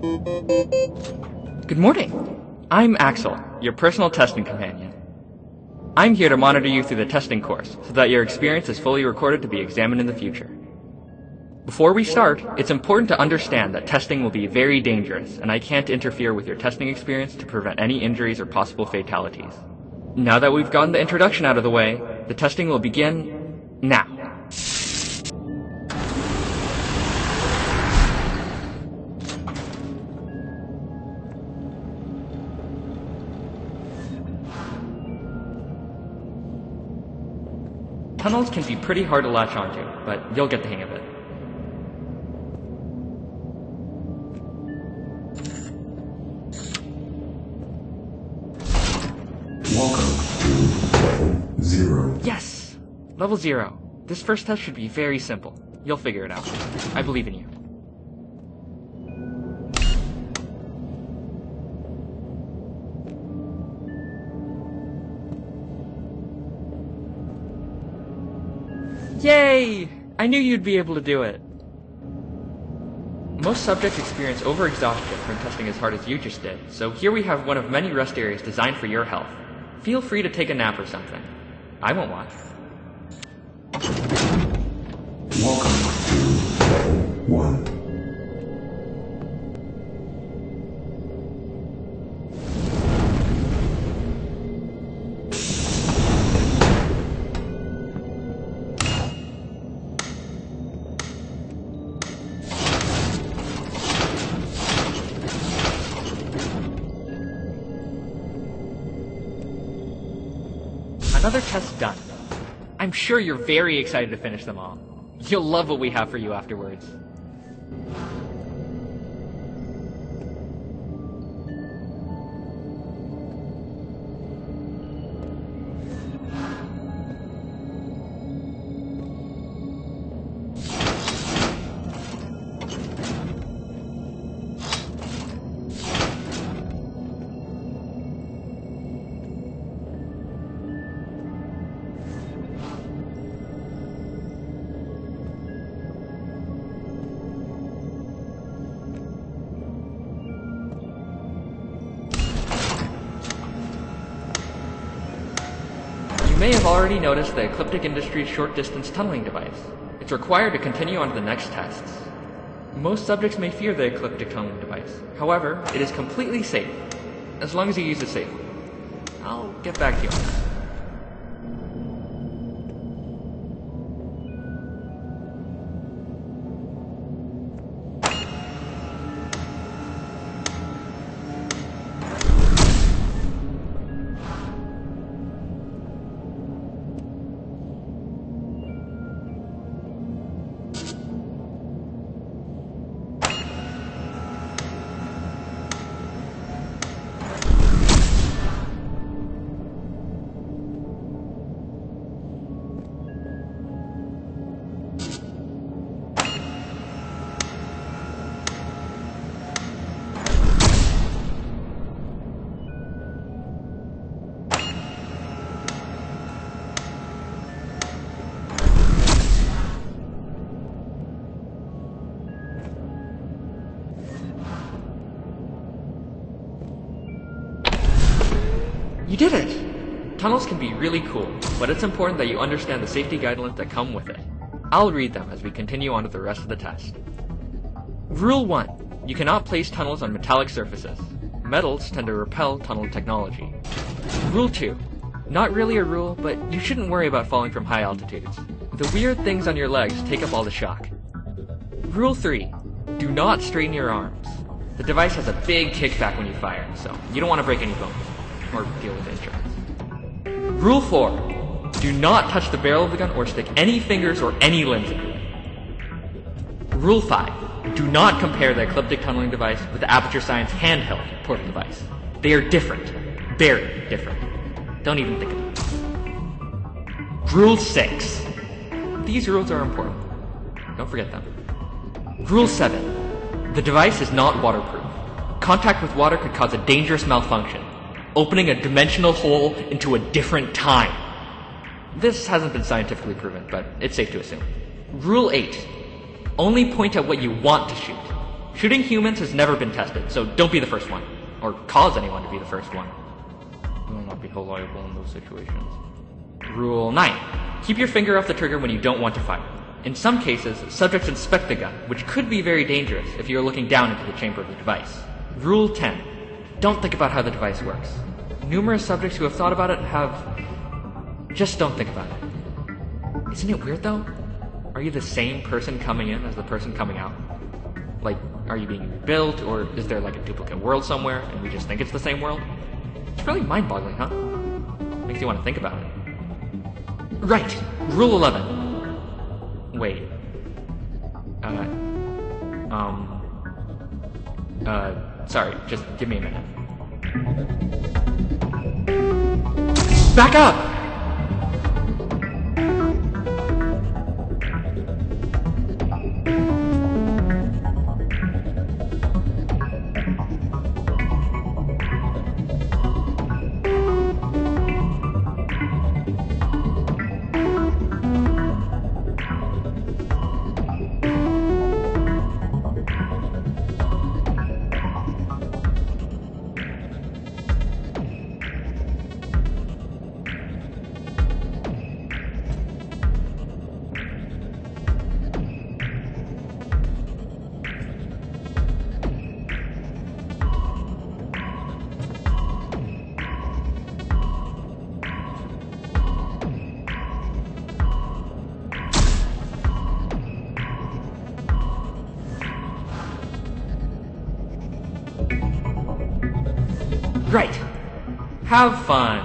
Good morning. I'm Axel, your personal testing companion. I'm here to monitor you through the testing course so that your experience is fully recorded to be examined in the future. Before we start, it's important to understand that testing will be very dangerous, and I can't interfere with your testing experience to prevent any injuries or possible fatalities. Now that we've gotten the introduction out of the way, the testing will begin now. Tunnels can be pretty hard to latch onto, but you'll get the hang of it. Welcome to level zero. Yes! Level 0. This first test should be very simple. You'll figure it out. I believe in you. Yay! I knew you'd be able to do it. Most subjects experience overexhaustion from testing as hard as you just did, so here we have one of many rest areas designed for your health. Feel free to take a nap or something. I won't watch. Another test done. I'm sure you're very excited to finish them all. You'll love what we have for you afterwards. You may have already noticed the Ecliptic Industries short distance tunneling device. It's required to continue on to the next tests. Most subjects may fear the ecliptic tunneling device. However, it is completely safe, as long as you use it safely. I'll get back to you on that. You did it! Tunnels can be really cool, but it's important that you understand the safety guidelines that come with it. I'll read them as we continue on to the rest of the test. Rule 1. You cannot place tunnels on metallic surfaces. Metals tend to repel tunnel technology. Rule 2. Not really a rule, but you shouldn't worry about falling from high altitudes. The weird things on your legs take up all the shock. Rule 3. Do not straighten your arms. The device has a big kickback when you fire, so you don't want to break any bones or deal with injuries. Rule 4. Do not touch the barrel of the gun or stick any fingers or any limbs into it. Rule 5. Do not compare the ecliptic tunneling device with the Aperture Science handheld portal device. They are different. Very different. Don't even think about it. Rule 6. These rules are important. Don't forget them. Rule 7. The device is not waterproof. Contact with water could cause a dangerous malfunction, opening a dimensional hole into a different time. This hasn't been scientifically proven, but it's safe to assume. Rule 8. Only point at what you want to shoot. Shooting humans has never been tested, so don't be the first one. Or cause anyone to be the first one. You will not be liable in those situations. Rule 9. Keep your finger off the trigger when you don't want to fire. In some cases, subjects inspect the gun, which could be very dangerous if you are looking down into the chamber of the device. Rule 10. Don't think about how the device works. Numerous subjects who have thought about it have. Just don't think about it. Isn't it weird though? Are you the same person coming in as the person coming out? Like, are you being rebuilt, or is there like a duplicate world somewhere and we just think it's the same world? It's really mind boggling, huh? Makes you want to think about it. Right! Rule 11. Wait. Uh. Um. Uh. Sorry, just give me a minute. Back up! Right. Have fun.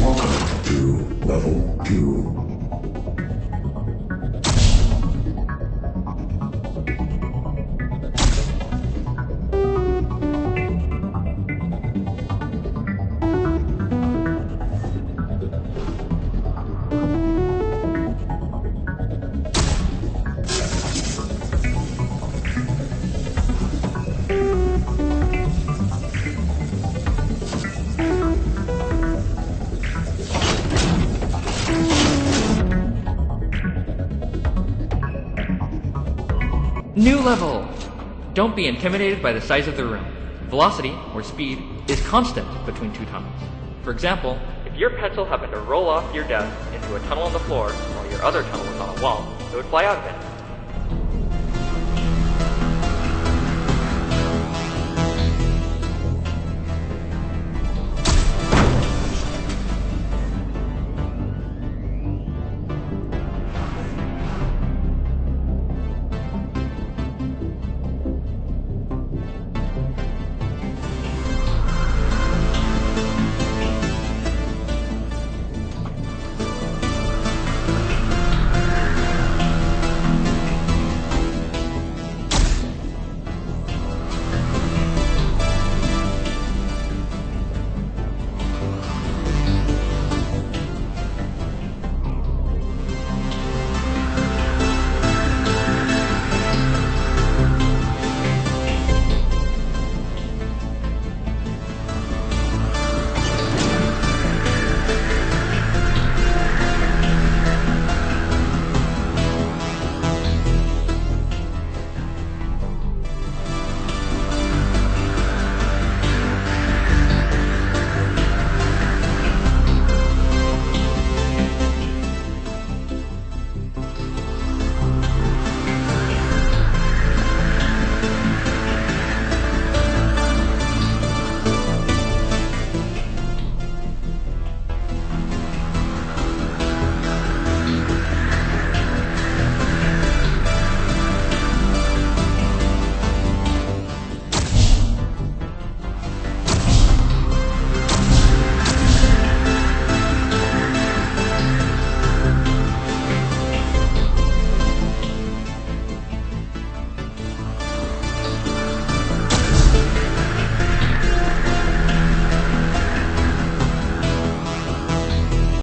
Welcome to level 2. New level! Don't be intimidated by the size of the room. Velocity, or speed, is constant between two tunnels. For example, if your pencil happened to roll off your desk into a tunnel on the floor while your other tunnel was on a wall, it would fly out of it.